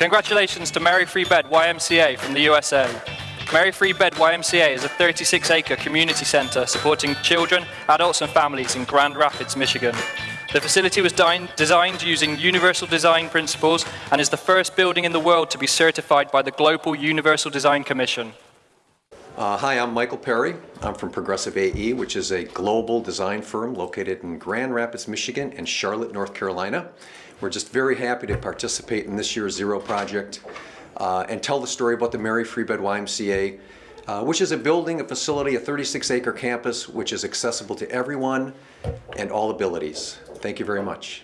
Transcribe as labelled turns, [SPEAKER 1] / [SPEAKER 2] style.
[SPEAKER 1] Congratulations to Mary Free Bed YMCA from the USA. Mary Free Bed YMCA is a 36-acre community center supporting children, adults and families in Grand Rapids, Michigan. The facility was designed using universal design principles and is the first building in the world to be certified by the Global Universal Design Commission.
[SPEAKER 2] Uh, hi, I'm Michael Perry. I'm from Progressive AE, which is a global design firm located in Grand Rapids, Michigan and Charlotte, North Carolina. We're just very happy to participate in this year's Zero project uh, and tell the story about the Mary Free Bed YMCA, uh, which is a building, a facility, a 36-acre campus, which is accessible to everyone and all abilities. Thank you very much.